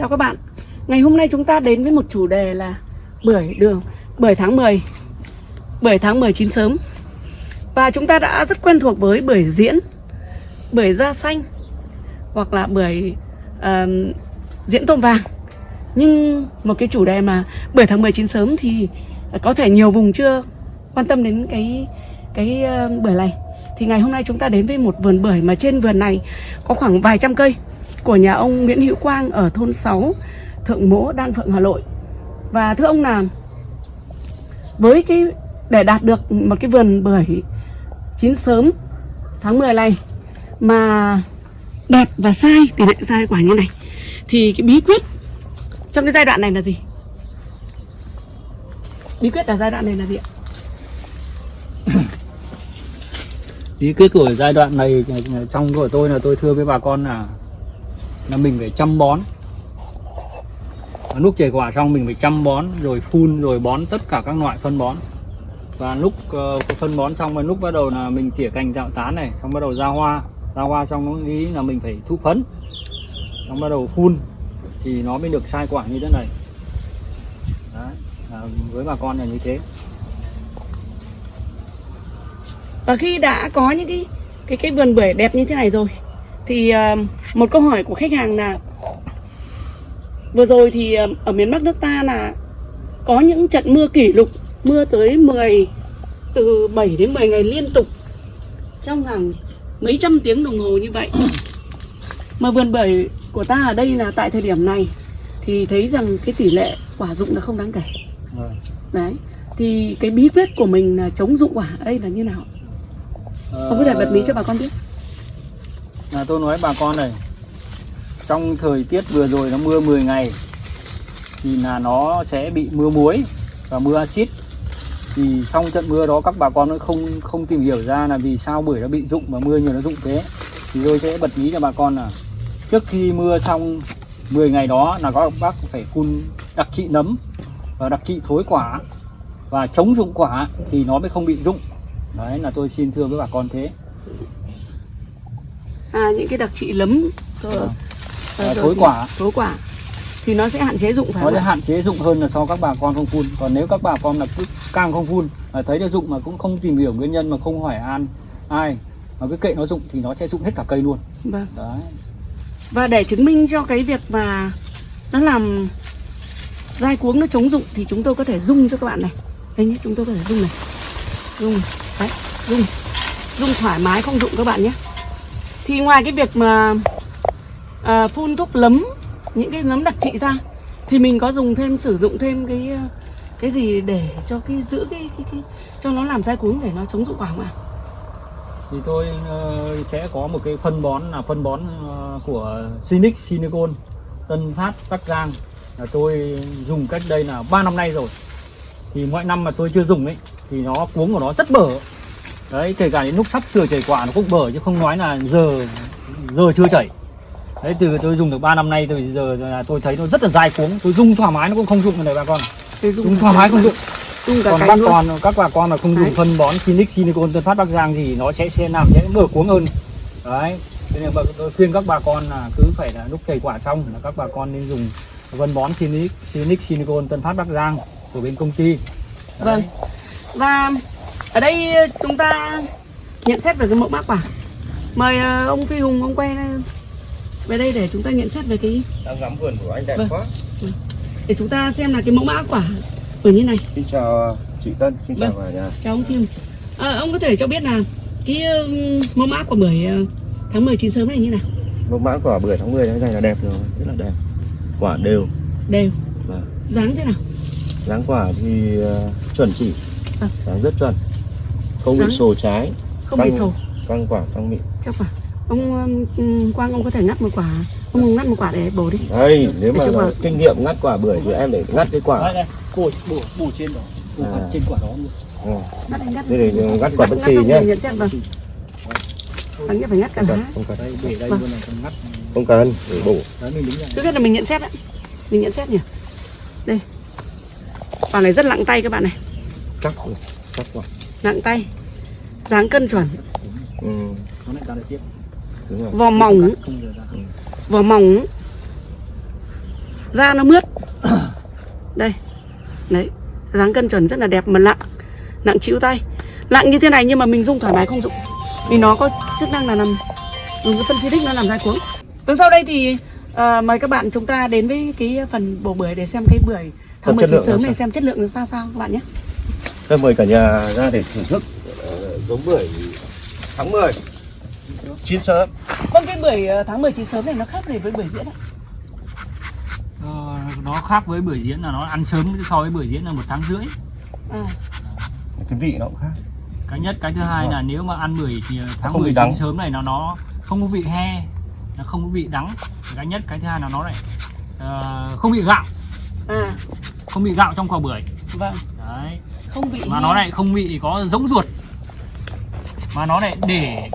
Chào các bạn. Ngày hôm nay chúng ta đến với một chủ đề là Bưởi đường Bưởi tháng 10 Bưởi tháng 10 chín sớm. Và chúng ta đã rất quen thuộc với bưởi diễn Bưởi da xanh Hoặc là bưởi uh, diễn tôm vàng. Nhưng một cái chủ đề mà Bưởi tháng 10 chín sớm thì Có thể nhiều vùng chưa quan tâm đến cái cái uh, bưởi này. Thì ngày hôm nay chúng ta đến với một vườn bưởi Mà trên vườn này có khoảng vài trăm cây của nhà ông Nguyễn Hữu Quang ở thôn 6 Thượng Mỗ, Đan Phượng, Hà Nội. Và thưa ông là, với cái, để đạt được một cái vườn bưởi chín sớm tháng 10 này mà đẹp và sai, tỷ lệ sai quả như này, thì cái bí quyết trong cái giai đoạn này là gì? Bí quyết ở giai đoạn này là gì ạ? Bí quyết của giai đoạn này, trong của tôi là tôi thưa với bà con là là mình phải chăm bón. Lúc chảy quả xong mình phải chăm bón rồi phun rồi bón tất cả các loại phân bón. Và lúc uh, phân bón xong và lúc bắt đầu là mình tỉa cành tạo tán này xong bắt đầu ra hoa. Ra hoa xong nó nghĩ là mình phải thu phấn. Xong bắt đầu phun thì nó mới được sai quả như thế này. Đấy, à, với bà con là như thế. Và khi đã có những cái cái cái vườn bưởi đẹp như thế này rồi thì uh, một câu hỏi của khách hàng là vừa rồi thì uh, ở miền Bắc nước ta là có những trận mưa kỷ lục mưa tới 10 từ 7 đến 10 ngày liên tục trong hàng mấy trăm tiếng đồng hồ như vậy. Mà vườn bưởi của ta ở đây là tại thời điểm này thì thấy rằng cái tỷ lệ quả dụng là không đáng kể. Rồi. đấy thì cái bí quyết của mình là chống dụng quả ở đây là như nào? Ông có thể bật mí cho bà con biết là tôi nói bà con này, trong thời tiết vừa rồi nó mưa 10 ngày, thì là nó sẽ bị mưa muối và mưa axit. Thì trong trận mưa đó các bà con nó không không tìm hiểu ra là vì sao bưởi nó bị rụng và mưa nhiều nó rụng thế. Thì tôi sẽ bật mí cho bà con là, trước khi mưa xong 10 ngày đó là các bác phải phun đặc trị nấm và đặc trị thối quả và chống rụng quả thì nó mới không bị rụng. Đấy là tôi xin thưa với bà con thế à, những cái đặc trị lấm. Rồi, Vâng. rồi À, rồi thối quả. thối quả. Thì nó sẽ hạn chế dụng phải nó không sẽ hạn chế dụng hơn là so các bà con không phun. Còn nếu các bà con là cứ cam không phun mà thấy nó dụng mà cũng không tìm hiểu nguyên nhân mà không hỏi an ai mà cứ kệ nó dụng thì nó sẽ dụng hết cả cây luôn. Vâng. đấy. Và để chứng minh cho cái việc mà nó làm dai cuống nó chống dụng thì chúng tôi có thể rung cho các bạn này. Đây nhé chúng tôi có thể rung này. Này. đấy rung. Rung thoải mái không dụng các bạn nhé thì ngoài cái việc mà à, phun thuốc lấm những cái nấm đặc trị ra thì mình có dùng thêm sử dụng thêm cái à, cái gì để cho cái giữ cái, cái, cái cho nó làm dai cuống để nó chống dụng quả không ạ? Thì tôi uh, sẽ có một cái phân bón là phân bón uh, của Sinic Sinicon, Tân Phát Bắc Giang. Là tôi dùng cách đây là 3 năm nay rồi. Thì mọi năm mà tôi chưa dùng ấy thì nó cuống của nó rất bở đấy kể cả đến lúc sắp sửa chảy quả nó cũng bở chứ không nói là giờ giờ chưa chảy. Đấy từ tôi dùng được 3 năm nay từ giờ là tôi thấy nó rất là dai cuống. Tôi dùng thoải mái nó cũng không dụng này bà con. Tôi dùng thoải mái không dụng. còn bác con các bà con mà không dùng phân bón Sinic Silicon Tân Phát Bắc Giang thì nó sẽ sẽ làm sẽ mở cuống hơn. Đấy cho nên bà- tôi khuyên các bà con là cứ phải là lúc chảy quả xong là các bà con nên dùng phân bón Sinic Sinic Silicon Tân Phát Bắc Giang của bên công ty. Đấy. Vâng. Và ở đây chúng ta nhận xét về cái mẫu mã quả. Mời ờ, ông Phi Hùng ông quay về đây để chúng ta nhận xét về cái đang ngắm vườn của anh đẹp Vâng. quá để chúng ta xem là cái mẫu mã quả ở như này. xin chào chị Tân xin chào Vâng. nhà Chào ông Phi Hùng. Ờ, ông có thể cho biết là cái mẫu mã của bưởi ờ, tháng 10 chín sớm này như nào? mẫu mã quả bưởi tháng 10 tháng này là đẹp rồi rất là đẹp quả đều Đều. Vâng. Dáng thế nào? dáng quả thì ờ, chuẩn chỉ Vâng. dáng rất chuẩn không bị sồ trái Không bị Căng. sầu căng quả căng mịn chắc quả. Ông ừm, Quang ông có thể ngắt một quả. Ông ngắt một quả để bổ đi. đây nếu Để mà kinh nghiệm ngắt quả bưởi thì em để ngắt cái quả đây, bổ bổ bổ trên đó bổ À. trên quả đó luôn ừ. Ngắt. Thế thì ngắt quả bất kỳ nhé. phải ngắt cả không cần lá. không cần đây để đây Vâng. ngắt không cần để bổ Trước hết là mình nhận xét đấy Mình nhận xét nhỉ Đây Quả này rất nặng tay các bạn này chắc chắc quả Nặng tay. Dáng cân chuẩn. Ừ. ra Vỏ mỏng. Ra. Vỏ mỏng. Da nó mướt. Đây. Đấy. Dáng cân chuẩn rất là đẹp mà nặng nặng chịu tay. Nặng như thế này nhưng mà mình dùng thoải mái không dụng. Vì nó có chức năng là nằm dùng cái phân xịt nó làm ra cuống. Từ sau đây thì à, mời các bạn chúng ta đến với cái phần bổ bưởi để xem cái bưởi tháng Xem 19 chất lượng sớm làm này xem chất lượng nó sao sao các bạn nhé Tôi mời cả nhà ra để thưởng thức ờ, giống bưởi tháng 10 chín sớm. Vâng cái bưởi ờ, tháng 19 sớm này nó khác gì với bưởi diễn ạ? Ờ, nó khác với bưởi diễn là nó ăn sớm so với bưởi diễn là một tháng rưỡi. À, cái vị nó cũng khác. Cái nhất cái thứ hai Vâng. là nếu mà ăn bưởi thì tháng Không bị 19 đắng. sớm này nó nó không có vị he nó không có vị đắng. Cái nhất cái thứ hai là nó lại ờ, không bị gạo. À. Không bị gạo trong quả bưởi. Vâng không bị mà nó lại không bị có giống ruột mà nó lại để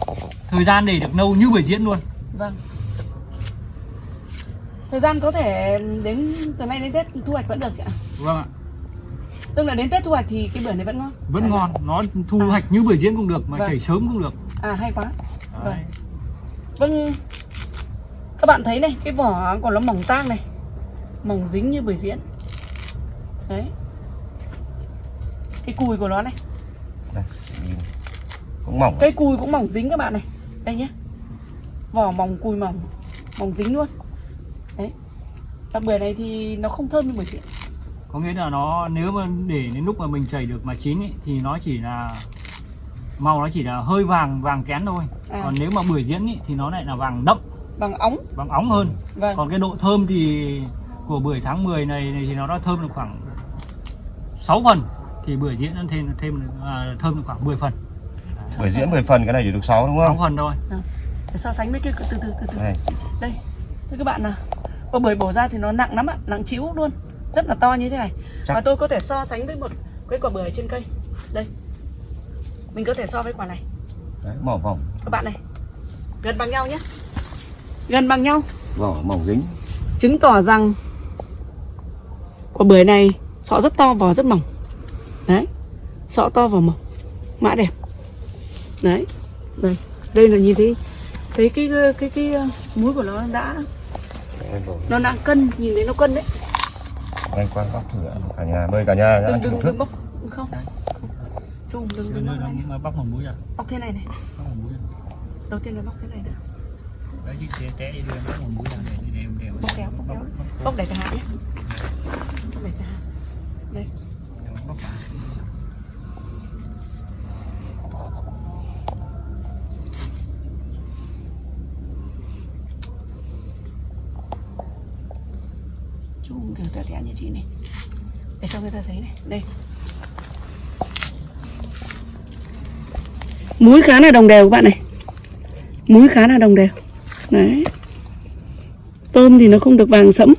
thời gian để được lâu như bưởi diễn luôn Vâng. Thời gian có thể đến từ nay đến Tết thu hoạch vẫn được chị ạ. vâng ạ Tức là đến Tết thu hoạch thì cái bưởi này vẫn ngon. vẫn À, ngon nó thu À. hoạch như bưởi diễn cũng được mà Vâng. chảy sớm cũng được À hay quá. đấy. Vâng. Các bạn thấy này, cái vỏ của nó mỏng tang này. Mỏng dính như bưởi diễn. Đấy. Cái cùi của nó này, đây nhìn cũng mỏng cây cùi cũng mỏng dính các bạn này. Đây nhé. Vỏ mỏng cùi mỏng, mỏng dính luôn. Đấy. Và bưởi này thì nó không thơm như bưởi diễn. có nghĩa là nó nếu mà để đến lúc mà mình chảy được mà chín ý, thì nó chỉ là màu nó chỉ là hơi vàng vàng kén thôi À. còn nếu mà bưởi diễn ý, thì nó lại là vàng đậm Bằng ống. vàng óng hơn Vâng. còn cái độ thơm thì của bưởi tháng 10 này, này thì nó đã thơm được khoảng 6 phần thì bưởi diễn nó thêm thêm à, thơm được khoảng 10 phần. Bưởi diễn 10 phần cái này chỉ được 6 đúng 6 không phần thôi. Để so sánh với cái từ từ từ từ. này đây. Thưa các bạn nào quả bưởi bổ ra thì nó nặng lắm ạ nặng chịu luôn. Rất là to như thế này. Chắc- và tôi có thể so sánh với một cái quả bưởi trên cây. Đây. Mình có thể so với quả này. Đấy, mỏng mỏng các bạn này gần bằng nhau nhé. Gần bằng nhau. Vỏ mỏng dính. Chứng tỏ rằng quả bưởi này sọ rất to vỏ rất mỏng đấy. Sọ to vỏ mỏng. Mã đẹp. Đấy. Đây đây là nhìn thấy thấy cái cái cái, cái uh, múi của nó đã nó đang cân nhìn thấy nó cân đấy. Anh quan góc thử cả nhà mời cả nhà đừng đừng đừng bóc không? Chung đừng đừng bóc này. mà bóc một mũi à? Bóc thế này này. Bóc một mũi à? Đầu tiên là bóc thế này đã. Đấy chứ té té đi bóc một mũi à để để để, để bóc kéo bóc kéo. bóc để cả hạt nhé bóc để cả hạt đây bóc cả. chung đừng tẻ tẻ như chị này. Để cho người ta thấy này. Đây. Múi khá là đồng đều các bạn này. Múi khá là đồng đều. Đấy. Tôm thì nó không được vàng sẫm.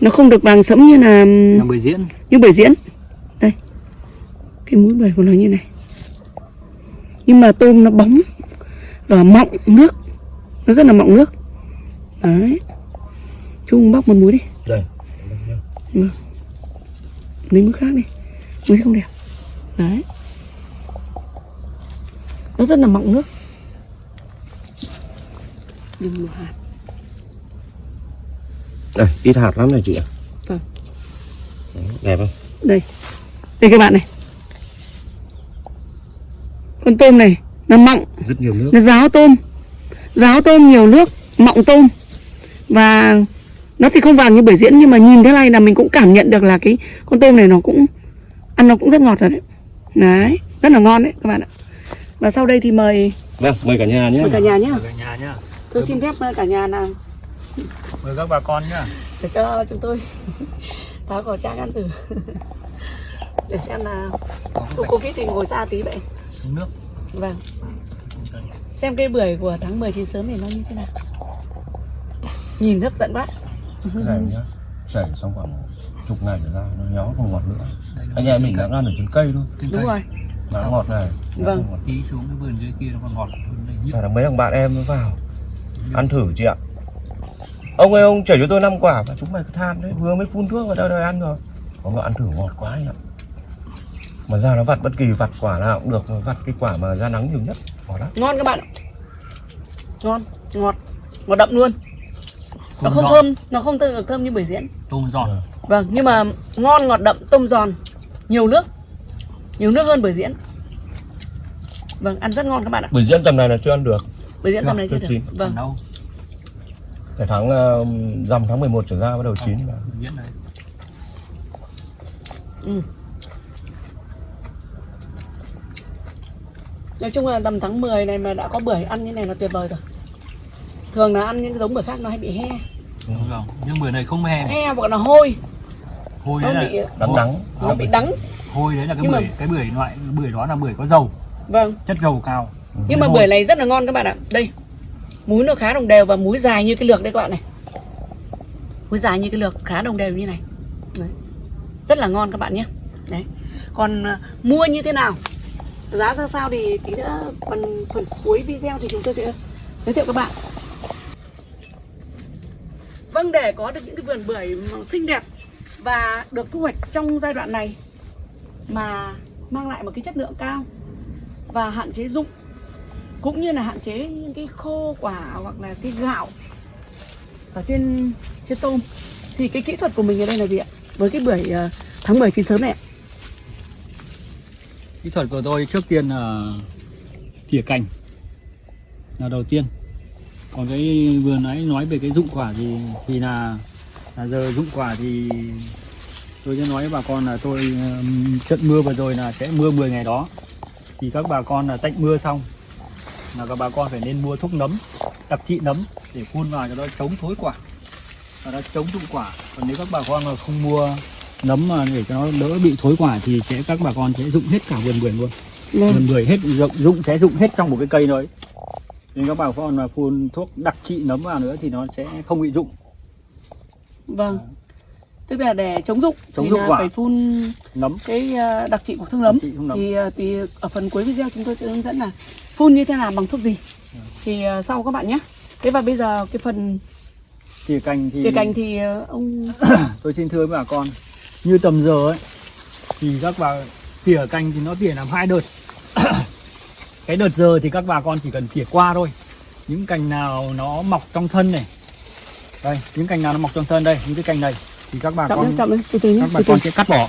Nó không được vàng sẫm như là là bưởi diễn. như bưởi diễn. Đây. Cái mũi bưởi của nó như này. Nhưng mà tôm nó bóng và mọng nước. Nó rất là mọng nước. Đấy. Chung bóc một mũi đi đây lấy mũi khác đi. Mũi không đẹp. Đấy. Nó rất là mọng nước. Đừng một hạt. Đây ít hạt lắm này chị ạ. Vâng. Đấy, đẹp không? Đây. Đây các bạn này. Con tôm này nó mọng. Rất nhiều nước. Nó ráo tôm. Ráo tôm nhiều nước mọng tôm. Và nó thì không vàng như bưởi diễn nhưng mà nhìn thế này là mình cũng cảm nhận được là cái con tôm này nó cũng ăn nó cũng rất ngọt rồi đấy. Đấy rất là ngon đấy các bạn ạ. Và sau đây thì mời vâng mời cả nhà nhé mời cả nhà nhé cả nhà nhá. Tôi xin phép cả nhà là mời các bà con nhá. Để cho chúng tôi tháo khẩu trang ăn thử. Để xem là cô covid thì ngồi xa tí vậy. Nước. Vâng. Xem cây bưởi của tháng 19 sớm này nó như thế nào. Nhìn hấp dẫn quá cái này nhá chảy xong khoảng chục ngày trở ra nó nhó không ngọt nữa. Anh em mình đã ăn ở trên cây thôi đúng rồi. Nó ngọt này. Vâng. ngọt. tí xuống cái vườn dưới kia nó còn ngọt hơn đây Chả là mấy thằng bạn em nó vào. Ăn thử chị ạ. Ông ơi ông chảy cho tôi 5 quả và chúng mày cứ tham đấy vừa mới phun thuốc vào đâu đời ăn rồi. Có mà ăn thử ngọt quá anh ạ. Mà ra nó vặt bất kỳ vặt quả nào cũng được vặt cái quả mà ra nắng nhiều nhất. Ngọt lắm. Ngon các bạn ạ. Ngon ngọt ngọt đậm luôn nó không giòn. thơm nó không thơm được thơm như bưởi diễn. Tôm giòn. Vâng nhưng mà ngon ngọt đậm tôm giòn. Nhiều nước. Nhiều nước hơn bưởi diễn. Vâng ăn rất ngon các bạn ạ. Bưởi diễn tầm này là chưa ăn được. Bưởi diễn tầm này chưa chưa được. chín. vâng. Còn đâu? Phải tháng uh, rằm tháng 11 trở ra bắt đầu chín. diễn này. Ừ. nói chung là tầm tháng 10 này mà đã có bưởi ăn như này là tuyệt vời rồi thường là ăn những cái giống bưởi khác nó hay bị he. Đúng rồi. Nhưng bưởi này không he. He hoặc là hôi. Hôi nó đấy bị là Đắng đắng. nó bị đắng. Hôi đấy là cái Nhưng mà- bưởi cái bưởi loại bưởi đó là bưởi có dầu. Vâng. Chất dầu cao. Nhưng mà Hôi. bưởi này rất là ngon các bạn ạ. Đây. Múi nó khá đồng đều và múi dài như cái lược đây các bạn này. Múi dài như cái lược khá đồng đều như này. Đấy. rất là ngon các bạn nhé. Đấy. Còn à, mua như thế nào? Giá ra sao thì tí nữa phần phần cuối video thì chúng tôi sẽ giới thiệu các bạn vâng để có được những cái vườn bưởi xinh đẹp và được thu hoạch trong giai đoạn này mà mang lại một cái chất lượng cao và hạn chế dụng cũng như là hạn chế những cái khô quả hoặc là cái gạo ở trên trên tôm. Thì cái kỹ thuật của mình ở đây là gì ạ? Với cái bưởi ờ, tháng 10 chín sớm này ạ. Kỹ thuật của tôi trước tiên là tỉa cành. Là đầu tiên còn cái vừa nãy nói về cái dụng quả thì thì là là giờ dụng quả thì tôi sẽ nói với bà con là tôi trận mưa vừa rồi là sẽ mưa 10 ngày đó. Thì các bà con là tạnh mưa xong là các bà con phải nên mua thuốc nấm đặc trị nấm để phun vào cho nó chống thối quả. Và nó chống dụng quả. Còn nếu các bà con mà không mua nấm mà để cho nó đỡ bị thối quả thì sẽ các bà con sẽ dụng hết cả vườn bưởi luôn. Vườn bưởi hết dụng dụng sẽ dụng hết trong một cái cây thôi nên các bà con mà phun thuốc đặc trị nấm vào nữa thì nó sẽ không bị dụng vâng. Tức là để chống dụng Chống thì dụng là quả. phải phun nấm. cái ờ, đặc trị của thương nấm. Nấm. thì ờ, thì ở phần cuối video chúng tôi sẽ hướng dẫn là phun như thế nào bằng thuốc gì. Thì ờ, sau các bạn nhé. Thế và bây giờ cái phần tỉa cành thì tỉa cành thì ông tôi xin thưa với bà con như tầm giờ ấy thì các bà tỉa cành thì nó tỉa làm hai đợt cái đợt giờ thì các bà con chỉ cần tỉa qua thôi. Những cành nào nó mọc trong thân này. Đây những cành nào nó mọc trong thân đây những cái cành này thì các bà chậm con lên chậm lên từ từ nhé các bà từ từ. con sẽ cắt bỏ.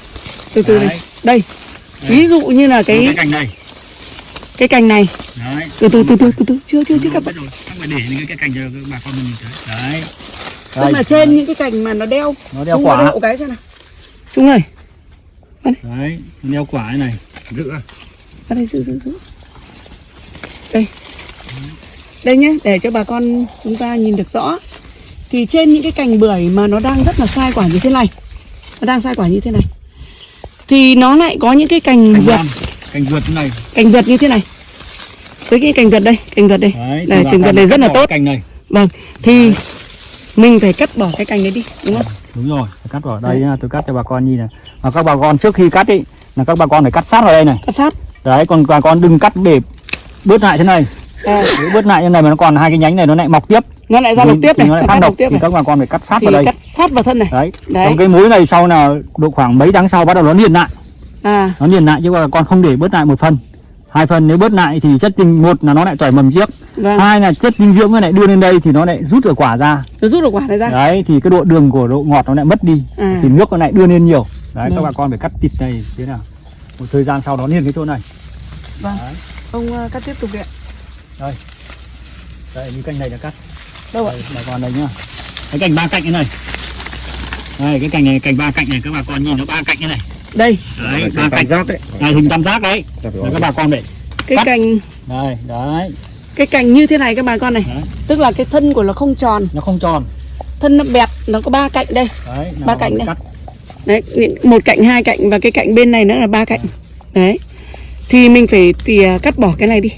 Từ từ này. Đấy. đây Đây. ví dụ như là cái, cái cành này. Cái cành này. Đấy. Từ từ từ từ từ từ. Chưa chưa chưa các bạn rồi các bạn để những cái cành cho các bà con mình nhìn thấy. Đấy. Tức là trên những cái cành mà nó đeo nó đeo quả. đậu cái xem nào. Trung ơi. Đấy nó đeo quả này Giữ. À? ở đây giữ giữ giữ đây. Đây nhé để cho bà con chúng ta nhìn được rõ. Thì trên những cái cành bưởi mà nó đang rất là sai quả như thế này nó đang sai quả như thế này thì nó lại có những cái cành cành vượt. cành vượt này. Cành vượt như thế này. Với cái cành vượt đây cành vượt đây. Đấy bà cành vượt này rất là bỏ tốt. cành này. Vâng thì mình phải cắt bỏ cái cành đấy đi đúng không? Đúng rồi phải cắt vào đây nha, tôi cắt cho bà con nhìn này. Và các bà con trước khi cắt ý là các bà con phải cắt sát vào đây này. Cắt sát. Đấy còn bà con đừng cắt để bớt lại thế này. À, nếu bớt lại thế này mà nó còn hai cái nhánh này nó lại mọc tiếp. Nó lại ra độc tiếp này nó lại phát độc tiếp thì này. các bà con phải cắt sát thì vào đây. cắt sát vào thân này. Đấy. Đấy. Còn cái múi này sau nào độ khoảng mấy tháng sau bắt đầu nó liền lại. À. Nó liền lại chứ bà con không để bớt lại một phần. Hai phần nếu bớt lại thì chất dinh một là nó lại chảy mầm trước. Vâng. Hai là chất dinh dưỡng nó lại đưa lên đây thì nó lại rút được quả ra. Nó rút được quả này ra. Đấy thì cái độ đường của độ ngọt nó lại mất đi. À. Thì nước nó lại đưa lên nhiều. Đấy các Vâng. bà con phải cắt thịt này thế nào. Một thời gian sau đó liền cái chỗ này. Vâng. Đấy. Ông ờ, cắt tiếp tục đi ạ. Đây. Như cành này là cắt. Đâu ạ? Đây, bà con đây nhá. Cái cành ba cạnh thế này. Đây cái cành này cành ba cạnh này các bà con nhìn nó ba cạnh thế này. Đây. Đấy ba cạnh. giác đấy. này hình tam giác đấy. Đấy, các bà con để cái Cắt. cành đây đấy. cái cành như thế này các bà con này. Đấy. tức là cái thân của nó không tròn. Nó không tròn. Thân nó bẹt nó có ba cạnh đây. Đấy Ba cạnh đây. cắt. Đấy một cạnh hai cạnh và cái cạnh bên này nữa là ba cạnh. Đấy thì mình phải tỉa cắt bỏ cái này đi.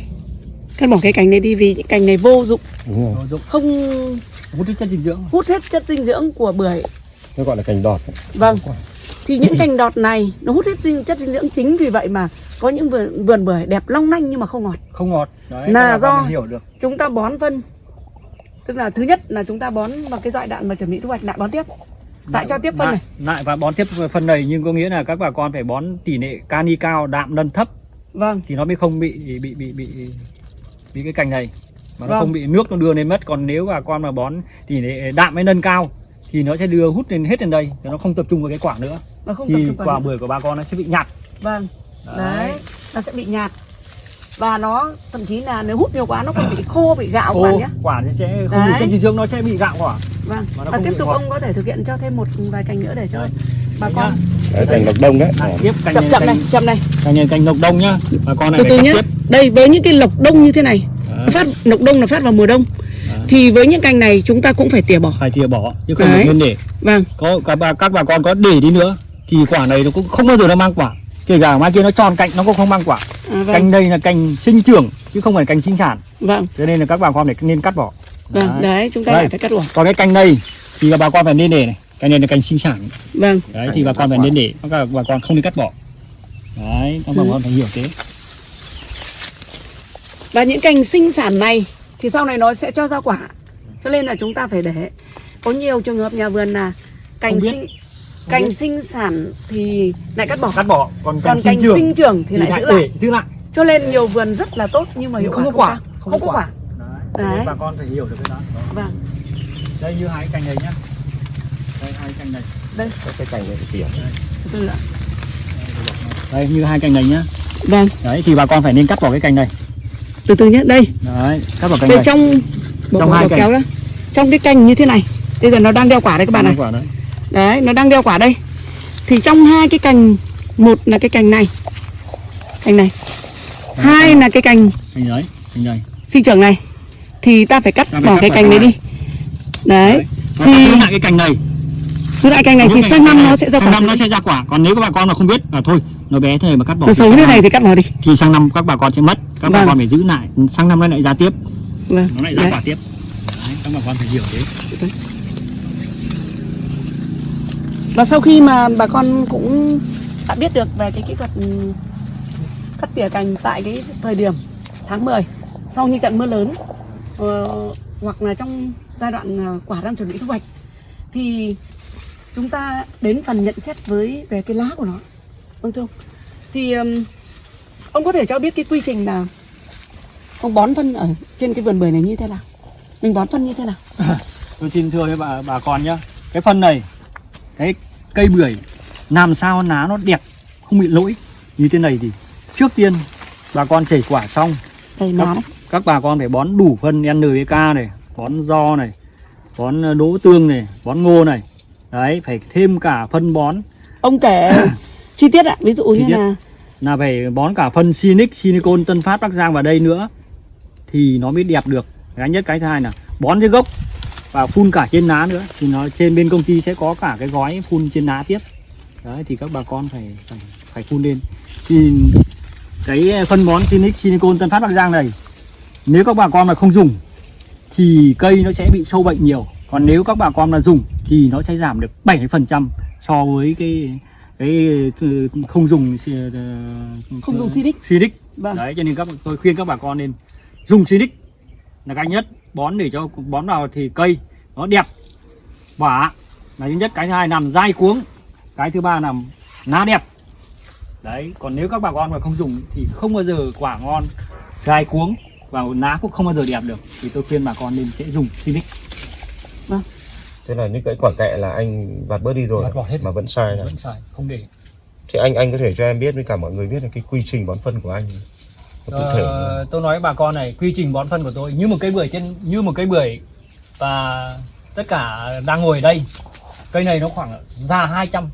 Cắt bỏ cái cành này đi vì những cành này vô dụng. Đúng rồi. Không hút chất dinh dưỡng. hút hết chất dinh dưỡng của bưởi. Nó gọi là cành đọt. vâng. Thì những cành đọt này nó hút hết dinh, chất dinh dưỡng chính vì vậy mà có những vườn, vườn bưởi đẹp long lanh nhưng mà không ngọt. Không ngọt. Đấy Là do- hiểu được. chúng ta bón phân. Tức là thứ nhất là chúng ta bón vào cái giai đoạn mà chuẩn bị thu hoạch lại bón tiếp. Lại cho tiếp phân lại, này. lại và bón tiếp phân này nhưng có nghĩa là các bà con phải bón tỷ lệ kali cao đạm lân thấp vâng thì nó mới không bị bị bị bị bị cái cành này mà nó Vâng. không bị nước nó đưa lên mất còn nếu bà con mà bón thì để đạm mới nâng cao thì nó sẽ đưa hút lên hết lên đây nó không tập trung vào cái quả nữa Nó không tập thì quả bưởi của bà con nó sẽ bị nhạt Vâng. Đấy. Đấy. Nó sẽ bị nhạt. Và nó thậm chí là nếu hút nhiều quá nó còn bị khô, bị gạo khô nhé. quả sẽ không Đấy. đủ chất dinh dưỡng nó sẽ bị gạo quả Vâng. Nó Và tiếp tục ngọt. ông có thể thực hiện cho thêm một vài cành nữa để cho Đấy. bà con Đấy, cành lộc đông đấy Lại tiếp cành chậm này chậm này, cành, chậm này. cành này cành lộc đông nhá bà con này Từ từ tiếp Đây với những cái lộc đông như thế này, nó phát lộc đông là phát vào mùa đông. Đấy. Thì với những cành này chúng ta cũng phải tỉa bỏ. phải thìa bỏ chứ không Đấy. được nên để Vâng. có các bà các bà con có để đi nữa thì quả này nó cũng không bao giờ nó mang quả kể cả mai kia nó tròn cạnh nó cũng không mang quả À, vâng. cành đây là cành sinh trưởng chứ không phải cành sinh sản Vâng. cho nên là các bà con phải nên cắt bỏ Vâng. Đấy, chúng ta lại phải cắt bỏ. còn cái cành này thì bà con phải nên để này cành này là cành sinh sản Vâng. đấy thì bà con phải nên để bà con không nên cắt bỏ đấy các bà Ừ. con phải hiểu thế Và những cành sinh sản này thì sau này nó sẽ cho ra quả. Cho nên là chúng ta phải để. Có nhiều trường hợp nhà vườn là cành Không biết. sinh cành sinh sản thì lại cắt bỏ. cắt bỏ còn cành Còn cành sinh trưởng sinh trưởng thì lại giữ lại. giữ lại Cho nên nhiều vườn rất là tốt nhưng mà hiệu không quả có quả cao. Không, có quả. đấy. Đấy. Đấy. bà con phải hiểu được cái đó Vâng. đây như hai cành này nhá hai cành này Đây, cái cành này tỉa từ từ ạ. đây như hai cành này nhá Vâng, đấy thì bà con phải nên cắt bỏ cái cành này từ từ nhé. Đây, đấy cắt bỏ cành đây này trong bỏ, Trong bỏ, hai bỏ cành. kéo ra. Trong cái cành như thế này. Bây giờ nó đang đeo quả đây các bạn này. quả đấy Đấy, nó đang đeo quả đây. Thì trong hai cái cành, một là cái cành này. Cành này. Hai là cái cành cành đấy cành này sinh trưởng này. Thì ta phải cắt Ta phải bỏ cắt cái cành này đi. Đấy. Nó Thì- thì... lại cái cành này Cứ lại cành này thì sang năm nó sẽ ra sang quả. năm nó sẽ ra quả còn nếu các bà con mà không biết là thôi nó bé thế mà cắt bỏ Nó xấu sang như này thì cắt bỏ đi. thì sang năm các bà con sẽ mất các bà Vâng. con phải giữ lại sang năm nó lại ra tiếp Vâng. nó lại ra Đấy. quả tiếp đấy, các bà con phải hiểu thế Và sau khi mà bà con cũng đã biết được về cái kỹ thuật ừ, cắt tỉa cành tại cái thời điểm tháng 10 sau những trận mưa lớn ờ, hoặc là trong giai đoạn ờ, quả đang chuẩn bị thu hoạch thì chúng ta đến phần nhận xét với về cái lá của nó. Vâng thưa ông. Thì ừm, ông có thể cho biết cái quy trình là ông bón phân ở trên cái vườn bưởi này như thế nào? Mình bón phân như thế nào? Tôi xin thưa với bà bà con nhá. Cái phân này cái cây bưởi làm sao lá nó đẹp không bị lỗi như thế này thì trước tiên bà con chảy quả xong. Đấy. các bà con phải bón đủ phân NPK này bón do này bón ờ, đỗ tương này bón ngô này đấy phải thêm cả phân bón. Ông kể chi tiết ạ. Ví dụ Chi như tiết. là là phải bón cả phân Sinic, Silicon, Tân Phát, Bắc Giang vào đây nữa thì nó mới đẹp được. Cái nhất cái thứ hai là bón trên gốc và phun cả trên lá nữa. Thì nó trên bên công ty sẽ có cả cái gói phun trên lá tiếp. Đấy thì các bà con phải phải, phải phun lên. Thì cái phân bón Sinic, Silicon, Tân Phát, Bắc Giang này nếu các bà con mà không dùng thì cây nó sẽ bị sâu bệnh nhiều còn nếu các bà con mà dùng thì nó sẽ giảm được 70% so với cái cái không dùng ờ, Không dùng Sinic. Sinic. vâng. Đấy cho nên các tôi khuyên các bà con nên dùng Sinic là cái nhất. Bón để cho bón vào thì cây nó đẹp quả là thứ nhất cái thứ hai làm dai cuống. Cái thứ ba là lá đẹp. Đấy còn nếu các bà con mà không dùng thì không bao giờ quả ngon dai cuống và lá cũng không bao giờ đẹp được. Thì tôi khuyên bà con nên sẽ dùng Sinic thế là những cái quả kẹ là anh vặt bớt đi rồi Vặt bỏ hết. mà vẫn sai này vẫn xài không để. Thì anh anh có thể cho em biết với cả mọi người biết là cái quy trình bón phân của anh có cụ thể Ờ, tôi nói bà con này quy trình bón phân của tôi như một cây bưởi trên như một cây bưởi và tất cả đang ngồi ở đây cây này nó khoảng ra 200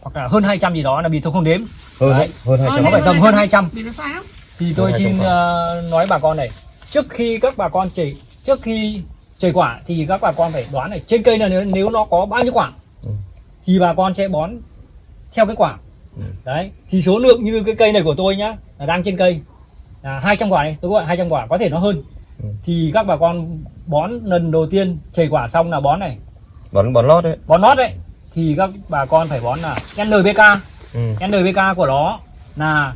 hoặc là hơn 200 gì đó là vì tôi không đếm. Hơn Đấy. hơn hai Ờ, trăm. Nó phải tầm hơn 200 vì nó sai lắm. Thì tôi xin 200 ờ, nói bà con này trước khi các bà con chảy trước khi chảy quả thì các bà con phải đoán này trên cây này nếu, nếu nó có bao nhiêu quả Ừ. thì bà con sẽ bón theo cái quả Ừ. đấy thì số lượng như cái cây này của tôi nhá là đang trên cây là 200 quả này tôi gọi 200 quả có thể nó hơn Ừ. thì các bà con bón lần đầu tiên chảy quả xong là bón này bón bón lót đấy bón nót đấy thì các bà con phải bón là NPK ừ. NPK của nó là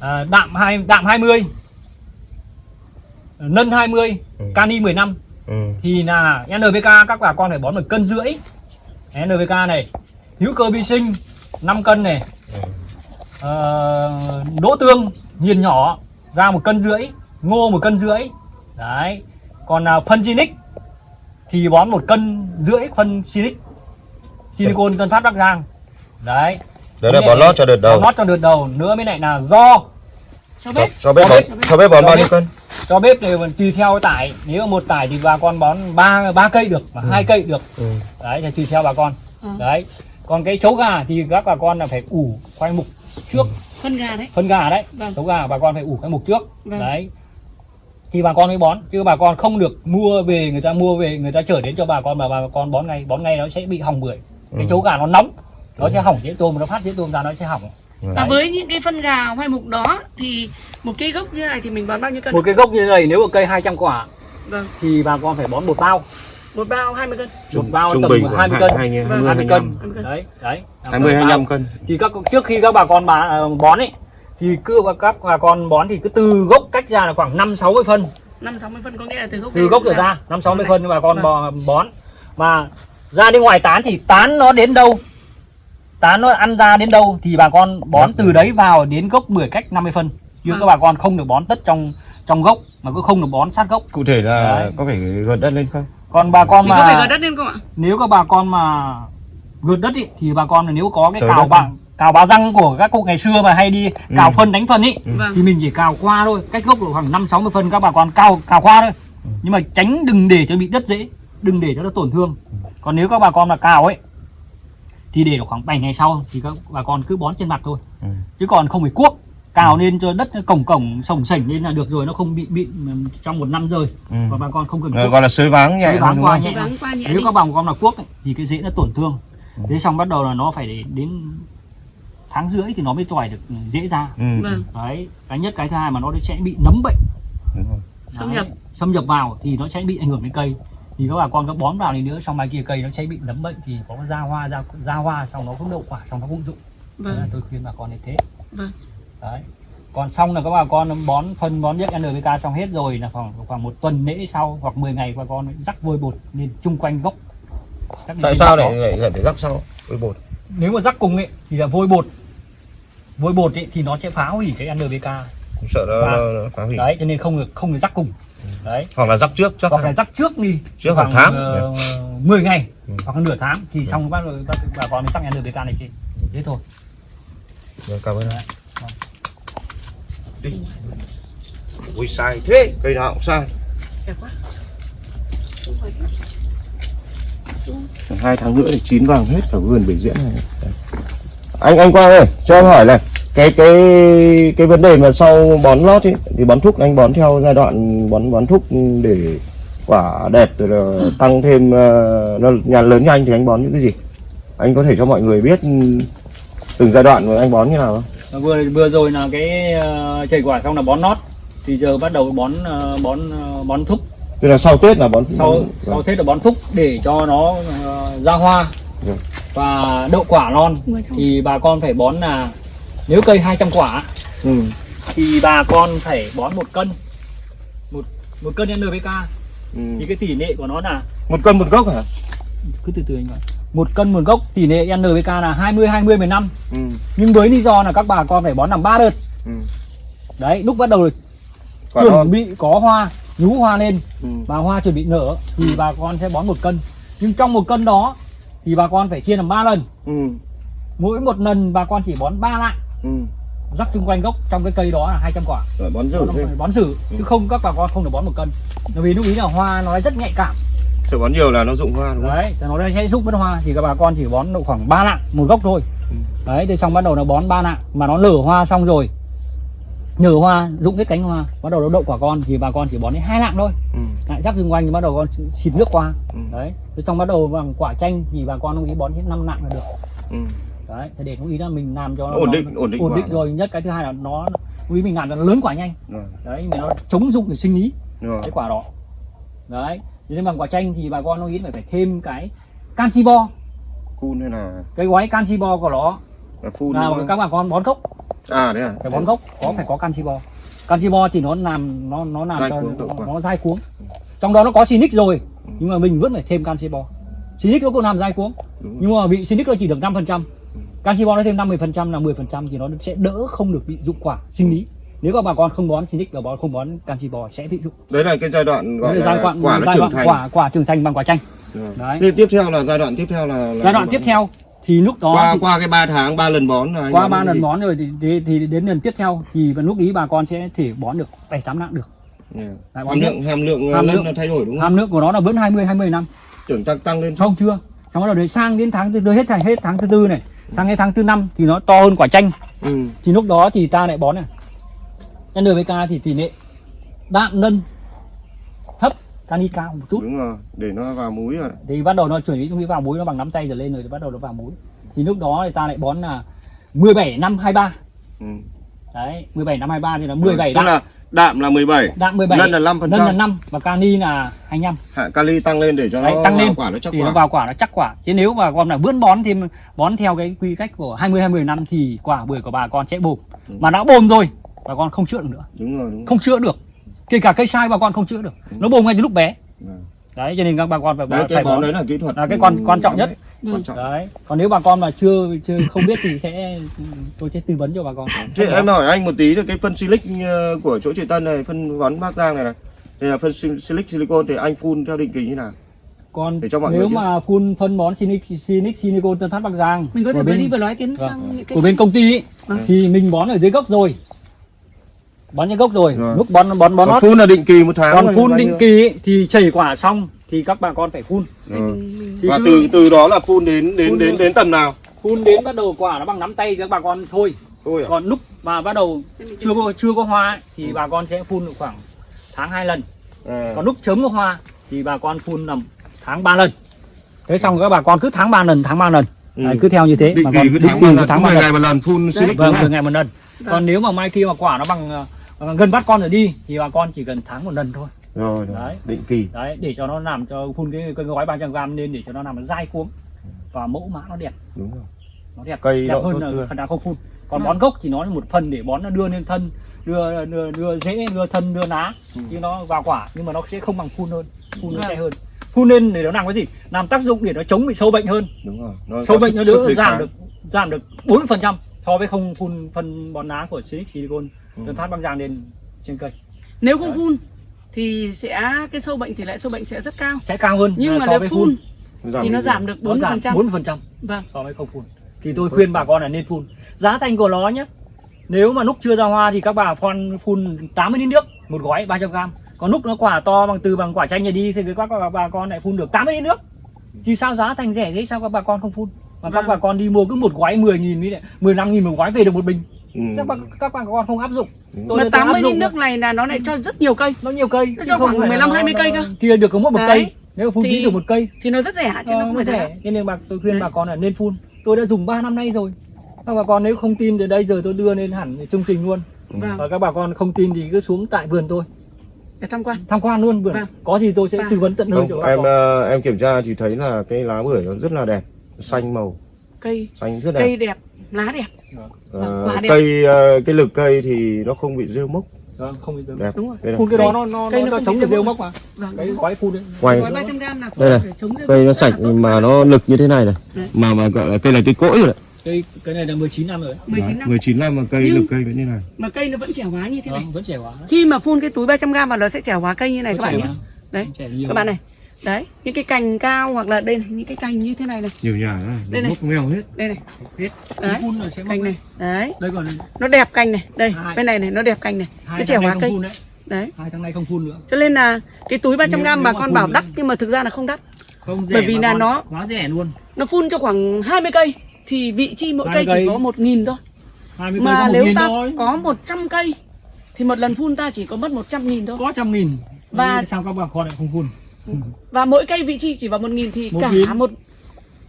à, đạm hai đạm 20 nân 20 Ừ. cani 15 Ừ. thì là NPK các bà con phải bón một cân rưỡi. NPK này hữu cơ vi sinh 5 cân này. Ừ. ờ, đỗ tương nghiền nhỏ ra một cân rưỡi ngô một cân rưỡi. Đấy. Còn à, phân Sinic thì bón một cân rưỡi phân Sinic silicon Tân Phát Bắc Giang. Đấy. Đấy là bón lót cho đợt đầu. bón lót cho đợt đầu nữa mới lại là do. Cho bếp. Cho bếp Cho bón bếp. cho bếp bón bao nhiêu cân cho bếp thì tùy theo cái tải. Nếu mà một tải thì bà con bón ba ba cây được và hai cây được. Ừ. đấy thì tùy theo bà con. Ừ. đấy. Còn cái chấu gà thì các bà con là phải ủ khoai mục trước. Phân gà đấy. Phân gà đấy. Vâng. chấu gà bà con phải ủ khoai mục trước. Vâng. đấy. Thì bà con mới bón chứ bà con không được mua về người ta mua về người ta chở đến cho bà con mà bà con bón ngay bón ngay nó sẽ bị hỏng bưởi. Cái Ừ. chấu gà nó nóng nó sẽ hỏng dễ tôm nó phát dễ tôm ra nó sẽ hỏng và với những cái phân gà hoai mục đó thì một cây gốc như này thì mình bón bao nhiêu cân một cái gốc như này nếu mà cây 200 quả vâng. thì bà con phải bón một bao. Một bao 20 cân. Một bao trung tầm bình 20 khoảng cân. hai hai Vâng, mươi 20 hai cân hai mươi cân. đấy đấy. Hai mươi hai Bao. năm cân. Thì các trước khi các bà con bà ờ, bón ấy thì cứ các bà con bón thì cứ từ gốc cách ra là khoảng 5 60 phân. Năm sáu mươi phân có nghĩa là từ gốc từ gốc trở là- ra 5 60 Này. phân bà con Vâng. bón. Mà ra đến ngoài tán thì tán nó đến đâu tán nó ăn ra đến đâu thì bà con bón từ đấy vào đến gốc bưởi cách 50 phân. Chứ Vâng. các bà con không được bón tất trong trong gốc mà cũng không được bón sát gốc. Cụ thể là Đấy. có phải gợt đất lên không? Còn bà con thì có phải mà gỡ đất lên không ạ? nếu các bà con mà gượt đất ý, thì bà con là nếu có cái cào bạc cào báo răng của các cụ ngày xưa mà hay đi cào Ừ. phân đánh phân ý vâng. thì mình chỉ cào qua thôi cách gốc độ khoảng năm sáu mươi phân các bà con cào cào qua thôi. Nhưng mà tránh đừng để cho bị đất dễ đừng để cho nó tổn thương. Còn nếu các bà con mà cào ấy thì để khoảng 7 ngày sau thì các bà con cứ bón trên mặt thôi. Ừ. chứ còn không phải cuốc cào lên cho đất nó cổng cổng sồng sảnh lên là được rồi nó không bị bị trong một năm rồi ừ. và bà con không cần Ờ, cuốc. gọi là sới váng nhẹ Sới váng qua nhẹ. Qua nếu các bà con là cuốc ấy, thì cái rễ nó tổn thương. Thế xong bắt đầu là nó phải đến tháng rưỡi thì nó mới tỏi được rễ ra. Ừ. vâng. Đấy cái nhất cái thứ hai mà nó sẽ bị nấm bệnh. Đúng rồi. xâm nhập. Xâm nhập vào thì nó sẽ bị ảnh hưởng đến cây thì các bà con có bón vào thì nữa xong mai kia cây nó sẽ bị nấm bệnh thì có ra hoa ra ra hoa xong nó cũng đậu quả xong nó cũng dụng. Là vâng. tôi khuyên bà con như thế. Vâng. Đấy. Còn xong là các bà con bón phân bón biết NPK xong hết rồi là khoảng khoảng một tuần lễ sau hoặc 10 ngày bà con rắc vôi bột lên chung quanh gốc. Rắc tại sao lại lại phải rắc sau với bột? Nếu mà rắc cùng ấy thì là vôi bột. Vôi bột ấy thì nó sẽ phá hủy cái NPK Cũng sợ nó, nó phá hủy. đấy cho nên không được không được rắc cùng đấy. Hoặc là rắc trước chắc hoặc là rắc trước đi. Trước khoảng tháng. ờ, 10 ngày Ừ. hoặc là nửa tháng. Thì xong bắt đầu các bà con mới rắc NPK này chị. Thế thôi. Vâng, cảm ơn Đấy. Đi. ui sai thế. Cây nào cũng sai. Đẹp quá. Hai tháng nữa thì chín vàng hết cả vườn bể diễn này. Anh anh quang ơi cho em hỏi này cái cái cái vấn đề mà sau bón lót ấy thì bón thúc anh bón theo giai đoạn bón bón thúc để quả đẹp rồi là tăng thêm ờ, nó nhà lớn nhanh thì anh bón những cái gì? Anh có thể cho mọi người biết từng giai đoạn mà anh bón như nào không? Vừa vừa rồi là cái uh, chảy quả xong là bón nót thì giờ bắt đầu bón ờ, bón ờ, bón thúc tức là sau tết là bón sau bón- sau tết là bón thúc để cho nó ờ, ra hoa Vâng. và đậu quả non. Thì bà con phải bón là nếu cây 200 quả ừ. thì bà con phải bón một cân một một cân NPK Ừ. thì cái tỷ lệ của nó là một cân một gốc hả cứ từ từ anh gọi một cân một gốc tỷ lệ NPK là 20 20 15 ừ. nhưng với lý do là các bà con phải bón làm ba đợt Ừ. đấy lúc bắt đầu quả chuẩn non bị có hoa nhú hoa lên ừ. và hoa chuẩn bị nở thì bà con sẽ bón một cân nhưng trong một cân đó thì bà con phải chia làm ba lần Ừ. mỗi một lần bà con chỉ bón ba lạng Ừ. rắc chung quanh gốc trong cái cây đó là 200 quả. Rồi bón phải bón xử chứ không các bà con không được bón một cân. Bởi vì lúc ý là hoa nó rất nhạy cảm. Sợ bón nhiều là nó rụng hoa đúng không? Đấy nó sẽ giúp mất hoa. Thì các bà con chỉ bón độ khoảng 3 lạng một gốc thôi. Ừ. đấy thì xong bắt đầu nó bón ba lạng mà nó nở hoa xong rồi. Nở hoa rụng hết cánh hoa bắt đầu nó đậu quả con thì bà con chỉ bón đến hai lạng thôi. Ừ. lại rắc xung quanh thì bắt đầu con xịt nước qua. Ừ. đấy xong bắt đầu bằng quả chanh thì bà con đồng ý bón hết 5 lạng là được. Ừ. đấy thì để đồng ý là mình làm cho nó Ổn định- nó- ổn định ổn định nó. rồi. nhất cái thứ hai là nó đồng ý mình làm cho nó lớn quả nhanh. Đấy mà nó chống dụng để sinh lý Rồi. cái quả đó. Đấy thế nên bằng quả chanh thì bà con đồng ý phải phải thêm cái canxi bo. Cun hay là cái gói canxi bo của nó. Là là các bà con bón gốc. À đấy à? Phải bón gốc có phải có canxi bo. Canxi bo thì nó làm nó nó làm Dai cho nó, nó dai cuống. Trong đó nó có sinic rồi nhưng mà mình vẫn phải thêm canxi bo. Sinic nó cũng làm dai cuống nhưng mà bị sinic nó chỉ được 5% canxi bo nó thêm 50% là 10% thì nó sẽ đỡ không được bị dụng quả sinh lý. Nếu các bà con không bón Sinic và bón không bón canxi bò sẽ bị dụng. Đấy là cái giai đoạn gọi Đấy là giai đoạn quả nó giai trưởng thành. quả quả trưởng thành bằng quả chanh. Rồi. Đấy. Thế tiếp theo là giai đoạn tiếp theo là, là giai đoạn tiếp theo thì lúc đó qua thì- qua cái 3 tháng 3 lần bón là qua bón ba cái lần gì? bón rồi thì, thì, thì đến lần tiếp theo thì lúc ý bà con sẽ thể bón được bảy tám nặng được. Yeah. Lại bón hàm lượng hàm lượng Hàm lượng- nó thay đổi đúng không? hàm lượng của nó là vẫn 20 20 năm. Tưởng tăng tăng lên. Không chưa. Xong đầu đến sang đến tháng thứ tư hết tháng hết tháng thứ tư này sang đến tháng thứ năm thì nó to hơn quả chanh. Ừ. thì lúc đó thì ta lại bón này. NPK thì tỷ lệ đạm nân thấp cani cao một chút. Đúng rồi để nó vào múi rồi. Thì bắt đầu nó chuẩn bị vào muối nó bằng nắm tay trở lên rồi thì bắt đầu nó vào muối. Thì lúc đó thì ta lại bón là 17 năm 23 ừ. đấy 17 năm 23 thì là 17 tức đạm. là đạm là 17 đạm 17 Lân là 5%. lân là 5 và cani là 25 hạ kali tăng lên để cho đấy, nó tăng lên. quả nó chắc thì quả. nó vào quả nó chắc quả. Chứ nếu mà con là vươn bón thì bón theo cái quy cách của 20 20 năm thì quả bưởi của bà con sẽ bồm Ừ. mà đã bồm rồi bà con không chữa được nữa. Đúng rồi đúng rồi. không chữa được. Kể cả cây sai bà con không chữa được. Nó bồm ngay từ lúc bé. Vâng. đấy cho nên các bà con phải, đấy phải cái bón bón đấy là kỹ thuật. là cái quan- quan trọng nhất. Đấy, quan trọng. Đấy còn nếu bà con mà chưa chưa không biết thì sẽ tôi sẽ tư vấn cho bà con. Thế em hỏi anh một tí là cái phân silic ờ, của chỗ chị Tân này phân bón Bắc Giang này này đây là phân sil- silic silicon thì anh phun theo định kỳ như nào? Còn Để cho mọi nếu mà phun phân bón Sinic Sinic Sinicon Tân Phát Bắc Giang mình có thể bên- đi vừa nói tiến Vâng. sang cái của bên công ty ý, Vâng. thì mình bón ở dưới gốc rồi. Bón dưới gốc rồi. Rồi. lúc bón bón bón phun là định kỳ một tháng còn phun định kỳ ý, thì chảy quả xong thì các bà con phải phun. Mình Thì và từ từ đó là phun đến đến Phun đến đến tầm nào? Phun đến bắt đầu quả nó bằng nắm tay các bà con thôi. Thôi à? còn lúc mà bắt đầu chưa có chưa có hoa ấy, thì bà con sẽ phun được khoảng tháng hai lần. À. còn lúc chớm có hoa thì bà con phun là tháng 3 lần. Thế xong các bà con cứ tháng 3 lần tháng 3 lần. Ừ. Đấy, cứ theo như thế. Định bà kỳ con cứ tháng kỳ một cứ lần tháng cứ ba 10 lần. ngày một lần phun silic vâng từ ngày một lần. Vâng. còn nếu mà mai kia mà quả nó bằng gần bắt con rồi đi thì bà con chỉ cần tháng một lần thôi rồi, rồi. Đấy. định kỳ. Đấy để cho nó làm cho phun cái, cái gói 300 gram lên để cho nó làm nó dai cuống. Và mẫu mã nó đẹp. Đúng rồi. Nó đẹp. Cây đẹp nó hơn là nào không phun. Còn Vâng. bón gốc thì nó là một phần để bón nó đưa lên thân đưa đưa, đưa rễ đưa thân đưa lá Ừ. chứ nó vào quả nhưng mà nó sẽ không bằng phun hơn. Phun nó Vâng. sẽ hơn. Phun lên để nó làm cái gì? Làm tác dụng để nó chống bị sâu bệnh hơn. Đúng rồi. Nó sâu bệnh sức- nó đỡ giảm kháng. được giảm được 4 phần trăm so với không phun phân bón lá của Silic Silicon Ừ. tân phát băng giang lên trên cây. Nếu không phun thì sẽ cái sâu bệnh tỷ lệ sâu bệnh sẽ rất cao. Sẽ cao hơn nhưng mà so nếu với phun Giảm thì nó giảm được nó 4 giảm phần trăm. 4 phần trăm. Vâng. So với không phun. Thì tôi khuyên bà con là nên phun. Giá thành của nó nhé. Nếu mà lúc chưa ra hoa thì các bà phun phun 80 lít nước một gói 300 gram. Còn lúc nó quả to bằng từ bằng quả chanh này đi thì các bà, bà con lại phun được 80 lít nước. Thì sao giá thành rẻ thế? Sao các bà con không phun? Mà các Vâng. bà con đi mua cứ một gói 10 nghìn với lại 15 nghìn một gói về được một bình Ừ. các bà, các bà con không áp dụng. Tôi mà đã từng áp 80 lít nước này là nó lại cho rất nhiều cây. Nó nhiều cây Nó cho không khoảng phải là 15, nó- 20 cây cơ. kia được có mỗi một cây nếu phun tí được một cây. thì nó rất rẻ chứ nó Ờ, không phải rẻ. Cho nên bà tôi khuyên Đấy. bà con là nên phun. Tôi đã dùng 3 năm nay rồi. Các bà con nếu không tin thì đây giờ tôi đưa lên hẳn chương trình luôn. Vâng. Và các bà con không tin thì cứ xuống tại vườn tôi để tham quan. Tham quan luôn vườn. Vâng. có gì tôi sẽ Vâng. tư vấn tận nơi cho em con. ờ, em kiểm tra thì thấy là cái lá bưởi nó rất là đẹp xanh màu. Cây. Xanh rất đẹp. Cây đẹp lá đẹp Vâng, đẹp. cây ờ, cái lực cây thì nó không bị rêu mốc. Vâng, không bị đúng rồi. phun cái đó Cây- nó nó cây nó, nó chống được rêu mốc. mà. Vâng. Cái gói phun đấy. Quay gói 300 gram là Đây này. phải chống rêu cây nó sạch tốt. mà nó lực như thế này này. Đấy. mà mà gọi là cây này cây cỗi rồi đấy. Cái cái này là 19 năm rồi đấy. 19 năm. 19 năm mà cây Nhưng- lực cây vẫn như này. mà cây nó vẫn trẻ hóa như thế này. Vâng, vẫn trẻ hóa. Khi mà phun cái túi 300 gram vào nó sẽ trẻ hóa cây như này các bạn nhé. đấy các bạn này đấy những cái cành cao hoặc là đây này, những cái cành như thế này này. Nhiều nhà này Đây này. mốc mèo hết. Đây này. Hết. Đấy. phun là sẽ mốc cành này. đấy. Đây còn nó đẹp cành này. Đây Hai. bên này này nó đẹp cành này. Hai nó trẻ hóa cây. phun đấy. Đấy. Hai tháng nay không phun nữa. Cho nên là cái túi 300 Nếu- gram bà con bảo đắt nhưng mà thực ra là không đắt. Không rẻ Bởi vì là nó- quá rẻ luôn. nó phun cho khoảng 20 cây thì vị chi mỗi 20 cây chỉ có một nghìn thôi. 20 cây mà có một nếu ta thôi. có 100 cây thì một lần phun ta chỉ có mất 100 nghìn thôi. Có trăm nghìn. Và sao các bà con lại không phun và mỗi cây vị chi chỉ vào một nghìn thì Một cả nghìn. một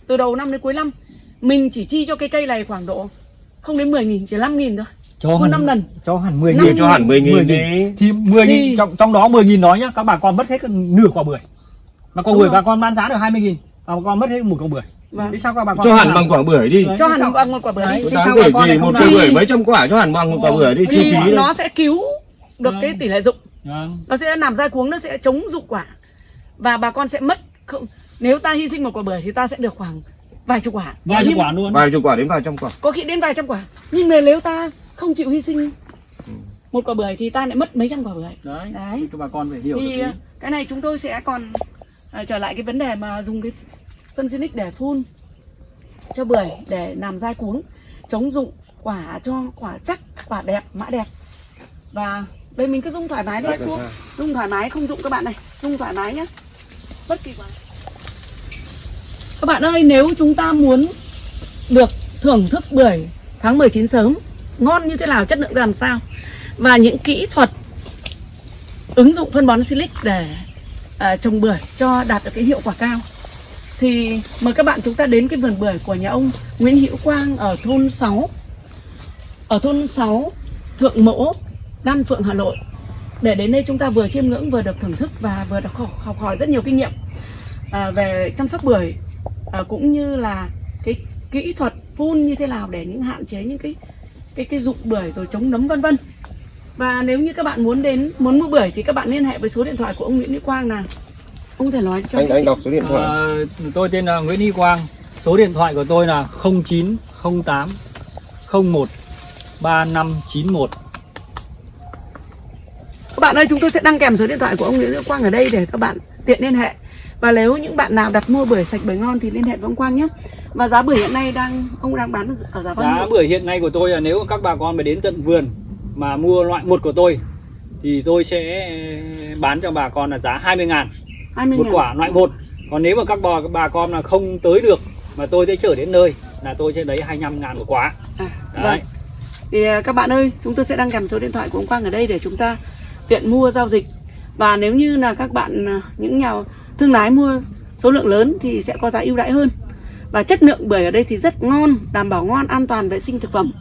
từ đầu năm đến cuối năm mình chỉ chi cho cái cây này khoảng độ không đến 10 nghìn chỉ 5 nghìn thôi. Cho Phun hẳn năm lần. cho hẳn 10 Năm Chia nghìn. Cho hẳn 10 nghìn 10 đi. Thì 10 Thì- nghìn trong trong đó 10 nghìn đó nhá các bà con mất hết nửa quả bưởi. Mà quả Đúng bưởi bà con bán giá được 20 nghìn bà con mất hết một quả bưởi. Vâng. thế sao các bà con cho hẳn bằng quả bưởi đi. Đấy, cho hẳn bằng một quả bưởi đi. đáng sao con gì lại một cây làm? bưởi mấy trăm quả cho hẳn bằng một quả bưởi đi chi thì phí nó sẽ cứu được Vâng. cái tỷ lệ dụng. Vâng. nó sẽ làm dai cuống nó sẽ chống dụng quả và bà con sẽ mất không nếu ta hy sinh một quả bưởi thì ta sẽ được khoảng vài chục quả. Vài chục quả luôn. Vài chục quả đến vài trăm quả. Có khi đến vài trăm quả. Nhưng mà nếu ta không chịu hy sinh một quả bưởi thì ta lại mất mấy trăm quả bưởi. Đấy, Đấy. cho bà con phải hiểu thì được ờ, cái này chúng tôi sẽ còn ờ, trở lại cái vấn đề mà dùng cái phân xinic để phun cho bưởi để làm dai cuống chống dụng quả cho quả chắc quả đẹp mã đẹp. Và đây mình cứ dùng thoải mái là dùng thoải mái không dụng các bạn này. Dùng thoải mái nhé bất kỳ quán các bạn ơi nếu chúng ta muốn được thưởng thức bưởi tháng 19 sớm ngon như thế nào chất lượng ra làm sao và những kỹ thuật ứng dụng phân bón silic để à, trồng bưởi cho đạt được cái hiệu quả cao thì mời các bạn chúng ta đến cái vườn bưởi của nhà ông Nguyễn Hữu Quang ở thôn 6 ở thôn 6 Thượng Mỗ Đan Phượng Hà Nội để đến đây chúng ta vừa chiêm ngưỡng vừa được thưởng thức và vừa được học, học hỏi rất nhiều kinh nghiệm à, về chăm sóc bưởi à, cũng như là cái kỹ thuật phun như thế nào để những hạn chế những cái cái cái dụng bưởi rồi chống nấm vân vân. Và nếu như các bạn muốn đến muốn mua bưởi thì các bạn liên hệ với số điện thoại của ông Nguyễn Hữu Quang nào. Ông có thể nói cho anh anh đọc số điện thoại. Ờ, tôi tên là Nguyễn Hy Quang. Số điện thoại của tôi là 0908 01 3591 Các bạn ơi, chúng tôi sẽ đăng kèm số điện thoại của ông Nguyễn Hữu Quang ở đây để các bạn tiện liên hệ. Và nếu những bạn nào đặt mua bưởi sạch bưởi ngon thì liên hệ với ông Quang nhé. Và giá bưởi hiện nay đang ông đang bán ở giá bao giá nhiêu? bưởi hiện nay của tôi là nếu các bà con mà đến tận vườn mà mua loại một của tôi thì tôi sẽ bán cho bà con là giá 20 ngàn 20 một ngàn. quả loại một còn nếu mà các bà, bà con là không tới được mà tôi sẽ chở đến nơi là tôi sẽ lấy 25 ngàn một quả À, Đấy. vâng. Thì à, các bạn ơi, chúng tôi sẽ đăng kèm số điện thoại của ông Quang ở đây để chúng ta tiện mua giao dịch. Và nếu như là các bạn à, những nhà thương lái mua số lượng lớn thì sẽ có giá ưu đãi hơn. Và chất lượng bưởi ở đây thì rất ngon, đảm bảo ngon, an toàn vệ sinh thực phẩm.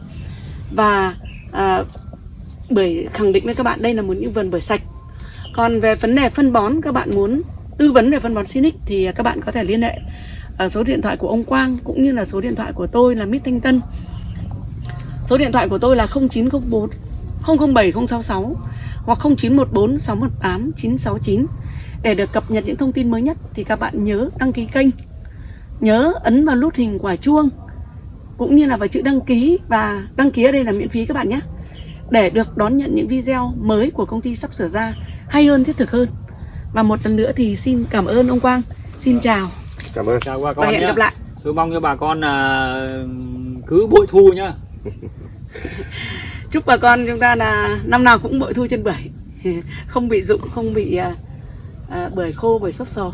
Và à, bưởi khẳng định với các bạn đây là một những vườn bưởi sạch. Còn về vấn đề phân bón các bạn muốn tư vấn về phân bón Sinic thì các bạn có thể liên hệ ở số điện thoại của ông Quang cũng như là số điện thoại của tôi là Mít Thanh Tân. Số điện thoại của tôi là 0904 007 066 hoặc 0914 618 969 để được cập nhật những thông tin mới nhất thì các bạn nhớ đăng ký kênh. Nhớ ấn vào nút hình quả chuông cũng như là vào chữ đăng ký và đăng ký ở đây là miễn phí các bạn nhé. Để được đón nhận những video mới của công ty sắp sửa ra hay hơn thiết thực hơn. Và một lần nữa thì xin cảm ơn ông Quang. Xin chào cảm ơn chào bà và con hẹn nhé gặp lại. tôi mong cho bà con là cứ bội thu nhá chúc bà con chúng ta là năm nào cũng bội thu trên bưởi. Không bị rụng không bị uh, bưởi khô bưởi xốp sồ